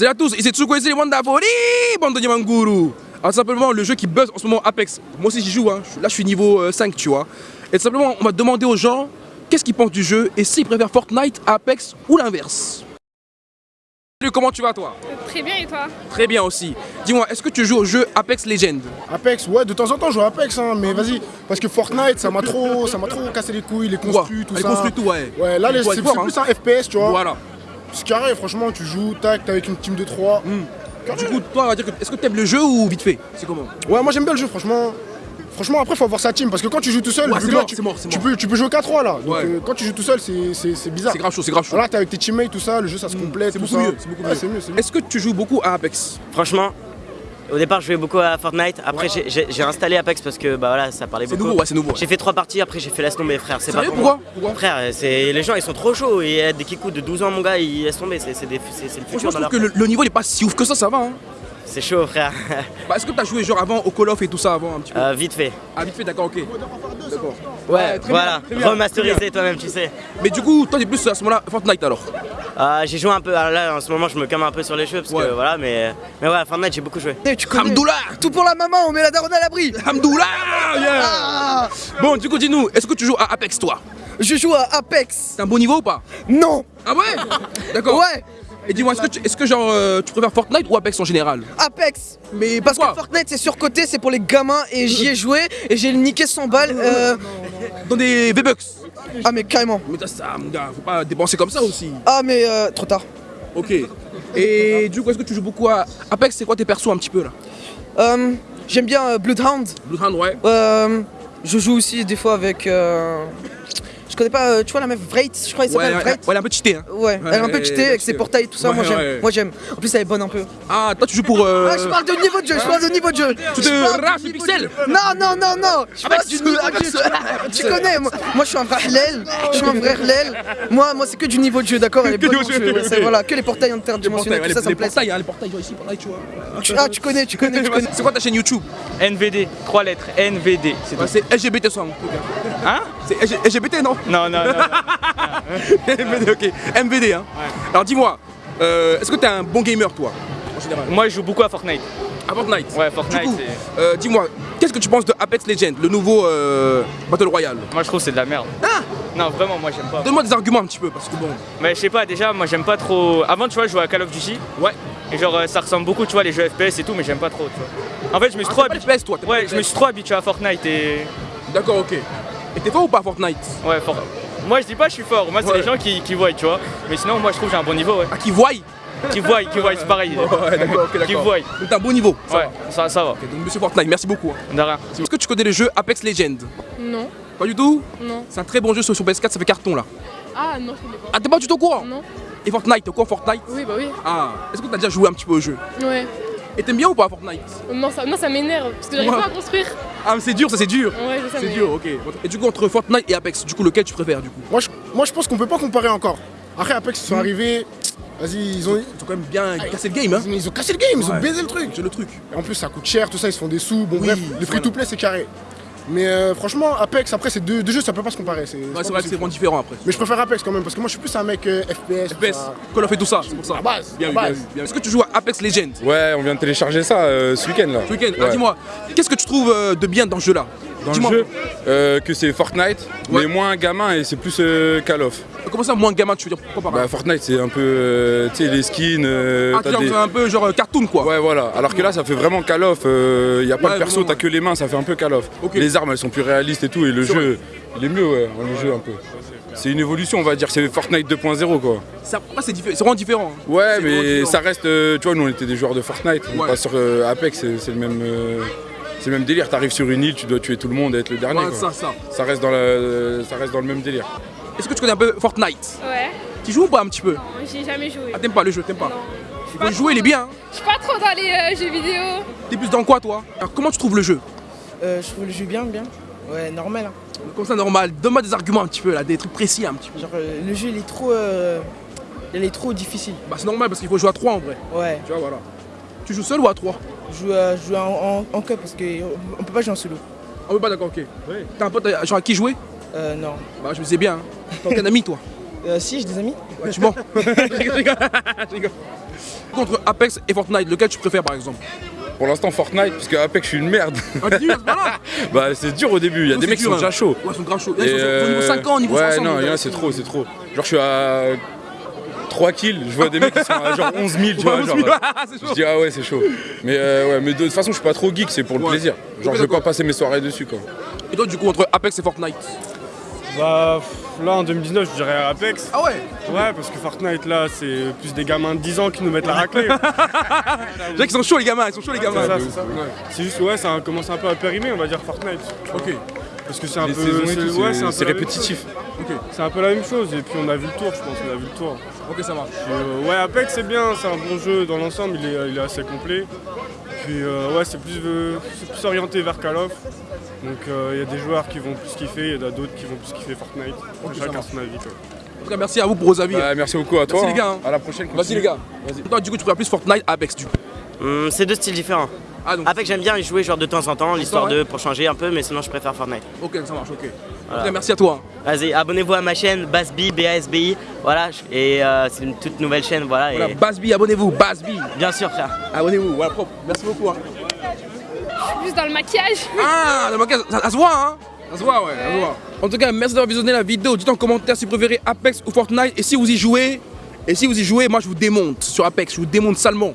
Salut à tous, ici Tsukwezi les Wonderful, bande de Yamanguru. Alors simplement le jeu qui buzz en ce moment Apex. Moi aussi j'y joue, hein. là je suis niveau euh, 5 tu vois. Et tout simplement on va demander aux gens qu'est-ce qu'ils pensent du jeu et s'ils préfèrent Fortnite à Apex ou l'inverse. Salut, comment tu vas toi? Très bien et toi? Très bien aussi. Dis-moi, est-ce que tu joues au jeu Apex Legends? Apex, ouais, de temps en temps je joue à Apex, hein, mais vas-y, parce que Fortnite, ça m'a trop, ça m'a trop cassé les couilles, les construits, tout Les ça. construits, tout, ouais. Ouais, là, les- c'est c'est hein. plus un FPS, tu vois. Voilà. C'est carré, franchement, tu joues, tac, t'es avec une team de 3. Du coup, toi, on va dire que est-ce que t'aimes le jeu ou vite fait C'est comment? Ouais, moi j'aime bien le jeu, franchement. Franchement, après, faut avoir sa team, parce que quand tu joues tout seul, Ouais, là, tu, mort, peux, tu peux jouer qu'à 3 là. Donc Ouais. euh, quand tu joues tout seul, c'est- c'est c'est bizarre. C'est grave chaud, c'est grave chaud. Voilà, t'es avec tes teammates, tout ça, le jeu ça se complète. C'est beaucoup ça. mieux, c'est beaucoup Ouais, mieux. c'est mieux, c'est mieux. Est-ce que tu joues beaucoup à Apex? Franchement, au départ je jouais beaucoup à Fortnite, après j'ai- installé Apex parce que bah voilà ça parlait C'est beaucoup. nouveau, ouais, c'est nouveau. ouais. J'ai fait trois parties, après j'ai fait laisse tomber frère, c'est pas pour pourquoi Pourquoi Frère, c'est les gens ils sont trop chauds et des kikous de 12 ans mon gars ils laissent tomber, c'est c'est c'est- c'est le futur je trouve que le, le niveau il est pas si ouf que ça, ça va. Hein. C'est chaud frère. Bah, Est-ce que t'as joué genre avant au Call of et tout ça avant un petit peu Euh, vite fait. Ah, vite fait, d'accord, ok. D'accord. Ouais, très voilà, bien, très bien, remasterisé toi-même tu sais. Mais du coup, toi t'es plus à ce moment-là Fortnite alors Euh, j'ai joué un peu, alors là en ce moment je me calme un peu sur les cheveux parce Ouais. que voilà mais mais ouais Fortnite j'ai beaucoup joué. Eh, tu connais Hamdoullah Tout pour la maman, on met la daronne à l'abri. Hamdoullah yeah. Ah. Bon, du coup, dis-nous, est-ce que tu joues à Apex toi? Je joue à Apex. T'as un bon niveau ou pas? Non. Ah ouais? D'accord. Ouais. Et dis-moi, est-ce que, tu, est-ce que genre euh, tu préfères Fortnite ou Apex en général? Apex. Mais parce Pourquoi? Que Fortnite c'est surcoté, c'est pour les gamins et j'y ai joué et j'ai niqué 100 balles euh... Dans des V-Bucks Ah mais carrément Mais t'as ça, mon gars, faut pas dépenser comme ça aussi. Ah mais euh, trop tard Ok. Et du coup, est-ce que tu joues beaucoup à Apex? C'est quoi tes persos un petit peu là? Euh, J'aime bien euh, Bloodhound Bloodhound, ouais. Euh, Je joue aussi des fois avec... Je connais pas, euh, tu vois la meuf Vreit, je crois qu'elle s'appelle ouais, Vreit ouais, elle est un peu cheatée. Hein. Ouais, elle est un peu cheatée avec ses portails et tout ça, Ouais, moi j'aime, ouais. moi j'aime. En plus elle est bonne un peu. Ah, toi tu joues pour. Euh... Ah je parle de niveau de jeu, je parle de niveau de jeu Tu te de jeu. Non, non, non, non Je parle du niveau de jeu Tu connais, moi, je suis un vrai hlel, je suis un vrai hlel Moi, moi c'est que du niveau de jeu, d'accord Elle est bonne. Voilà, que les portails interdimensionnels, tout ça, les, ça me plaît portails, les portails, ici, portails, tu vois. Ah tu connais, tu connais, C'est quoi ta chaîne YouTube? NVD, trois lettres, NVD, c'est LGBT ça, mon. Hein. C'est LG- LGBT, non Non, non, non. MVD, ok. MVD, hein. Alors dis-moi, euh, est-ce que t'es un bon gamer, toi, en général? Moi, je joue beaucoup à Fortnite. À Fortnite? Ouais, Fortnite, c'est- euh, dis-moi, qu'est-ce que tu penses de Apex Legends, le nouveau euh, Battle Royale? Moi, je trouve que c'est de la merde. Ah Non, vraiment, moi, j'aime pas. Donne-moi des arguments un petit peu, parce que bon. Mais je sais pas, déjà, moi, j'aime pas trop. Avant, tu vois, je jouais à Call of Duty. Ouais. Et genre, euh, ça ressemble beaucoup, tu vois, les jeux FPS et tout, mais j'aime pas trop, tu vois. En fait, je me suis Ah, trop habitué. FPS, toi, Ouais, je me suis trop habitué à Fortnite et. D'accord, ok. Et t'es fort ou pas à Fortnite? Ouais, fort. Moi, je dis pas je suis fort. Moi, c'est Ouais. les gens qui, qui voient, tu vois. Mais sinon, moi, je trouve que j'ai un bon niveau, ouais. Ah, qui voient? Qui voient, qui voient, c'est pareil. Ouais, d'accord, ok, d'accord. Qui voient. Donc t'as un bon niveau. ça Ouais, va. ça, ça va. Donc monsieur Fortnite, merci beaucoup. hein. De rien. Est-ce que tu connais le jeu Apex Legends? Non, Pas du tout? Non. C'est un très bon jeu sur, sur PS4, ça fait carton là. Ah non, je connais pas. Ah, t'es pas du tout au courant? Non. Et Fortnite, t'es au courant Fortnite? Oui, bah oui. Ah, est-ce que t'as déjà joué un petit peu au jeu? Ouais. Et t'aimes bien ou pas Fortnite? Non, ça, non, ça m'énerve parce que j'arrive Ouais. pas à construire. Ah, mais c'est dur, ça c'est dur. Ouais, je sais, C'est mais- dur, ok. Et du coup, entre Fortnite et Apex, du coup, lequel tu préfères du coup? Moi je, moi, je pense qu'on peut pas comparer encore. Après, Apex, ils sont arrivés. Vas-y, ils ont. Ils ont quand même bien cassé le game, hein Ils ont cassé le game, ils Ouais. ont baisé le truc. C'est le truc. Et en plus, ça coûte cher, tout ça, ils se font des sous. Bon, Oui, bref, le free to play, c'est carré. Mais euh, franchement, Apex, après, c'est deux, deux jeux, ça peut pas se comparer. C'est Ouais, pas c'est vrai que c'est possible. vraiment différent après. Mais je préfère Apex quand même, parce que moi, je suis plus un mec euh, FPS. tout FPS, ça. Call of et tout ça, c'est pour ça. À base, Bien à vu, bien base. vu, bien vu. Est-ce que tu joues à Apex Legends? Ouais, on vient de télécharger ça euh, ce week-end là. ce week-end Ah, Ouais. dis-moi, qu'est-ce que tu trouves euh, de bien dans ce jeu-là Dans le jeu, euh, que c'est Fortnite, Ouais. mais moins gamin et c'est plus euh, Call of. Comment ça, moins gamin, tu veux dire? Pourquoi pas? Bah Fortnite c'est un peu, euh, tu sais, les skins. Ah, des- un peu genre cartoon quoi Ouais voilà, alors que là ça fait vraiment Call of, il y a pas Ouais, de perso, t'as ouais. que les mains, ça fait un peu Call of. Les armes elles sont plus réalistes et tout et le jeu, il est mieux ouais, le jeu un peu. C'est une évolution on va dire, c'est Fortnite 2.0 quoi. Ça, après, c'est vraiment différent. hein. Ouais mais différent. ça reste, euh, tu vois nous on était des joueurs de Fortnite, on Ouais. passe sur euh, Apex, c'est c'est le même... euh, c'est le même délire, t'arrives sur une île, tu dois tuer tout le monde et être le dernier. Ouais, quoi. ça, ça. Ça reste dans, la, ça reste dans le même délire. Est-ce que tu connais un peu Fortnite? Ouais. Tu joues ou pas un petit peu? Non, j'ai jamais joué. Ah, t'aimes pas le jeu, t'aimes pas? Non. Il faut jouer, il est bien. hein. Je suis pas trop dans les euh, jeux vidéo. T'es plus dans quoi toi? Alors, comment tu trouves le jeu? Euh, je trouve le jeu bien, bien. Ouais, normal. hein. Comme ça, normal. Donne-moi des arguments un petit peu là, des trucs précis un petit peu. Genre, euh, le jeu, il est trop. euh, Il est trop difficile. Bah, c'est normal parce qu'il faut jouer à 3 en vrai. Ouais. Tu vois, voilà. Tu joues seul ou à 3 Je joue, euh, je joue en, en, en cup parce qu'on peut pas jouer en solo. Ah, oui, bah d'accord, ok. T'as un pote euh, genre à qui jouer? Euh, non. Bah, je me sais bien. hein. T'as aucun ami toi? Euh, si, j'ai des amis. Ouais, tu mens. je rigole, je rigole. Je rigole. Contre Apex et Fortnite, lequel tu préfères par exemple? Pour l'instant, Fortnite, parce que Apex, je suis une merde. Ah, pas bah, c'est dur au début. Il y a des mecs qui sont hein. déjà chauds. Ouais, ils sont grave chauds. Ils sont au niveau euh, 50, niveau Ouais, 60. non, c'est trop, c'est trop. Genre, je suis à 3 kills, je vois des mecs qui sont à genre 11 000, tu vois. Genre, c'est je dis, ah ouais, c'est chaud. Mais, euh, ouais, mais de toute façon, je suis pas trop geek, c'est pour le Ouais. plaisir. Genre, je vais pas passer mes soirées dessus, quoi. Et toi, du coup, entre Apex et Fortnite Bah là en 2019 je dirais Apex. Ah ouais Ouais parce que Fortnite là c'est plus des gamins de 10 ans qui nous mettent la raclée. Qu'ils sont chauds, les gamins, ils sont chauds, les gamins. c'est juste ouais ça commence un peu à périmer on va dire Fortnite. Ok. Parce que c'est un Les peu. ouais, un peu répétitif. C'est un peu la même chose et puis on a vu le tour je pense on a vu le tour. Ok, ça marche. Euh, ouais Apex c'est bien, c'est un bon jeu dans l'ensemble, il est, il est assez complet. Puis euh, ouais c'est plus, euh, c'est plus orienté vers Call of. Donc euh, il y a des joueurs qui vont plus kiffer, il y en a d'autres qui vont plus kiffer Fortnite. Chacun son avis quoi. En tout cas, merci à vous pour vos avis. Bah, merci beaucoup à toi. Merci, les gars, hein. hein. À la prochaine. Vas-y, les gars. Vas-y. Toi, du coup, tu préfères plus Fortnite, Apex, du coup. Hum, c'est deux styles différents. Ah, donc. Apex j'aime bien y jouer genre de temps en temps, l'histoire ouais. de pour changer un peu, mais sinon je préfère Fortnite. Ok, ça marche, ok. En merci à toi. Vas-y, abonnez-vous à ma chaîne Basbi, B-A-S-B-I. Voilà, et euh, c'est une toute nouvelle chaîne, voilà. Voilà, et Basby, abonnez-vous, Basby. bien sûr, frère. Abonnez-vous, voilà, propre. Merci beaucoup. hein. Plus dans le maquillage. Ah, le maquillage, ça, ça se voit, hein Ça se voit, ouais, ça se voit. En tout cas, merci d'avoir visionné la vidéo. Dites en commentaire si vous préférez Apex ou Fortnite. Et si vous y jouez, et si vous y jouez, moi je vous démonte sur Apex, je vous démonte salement.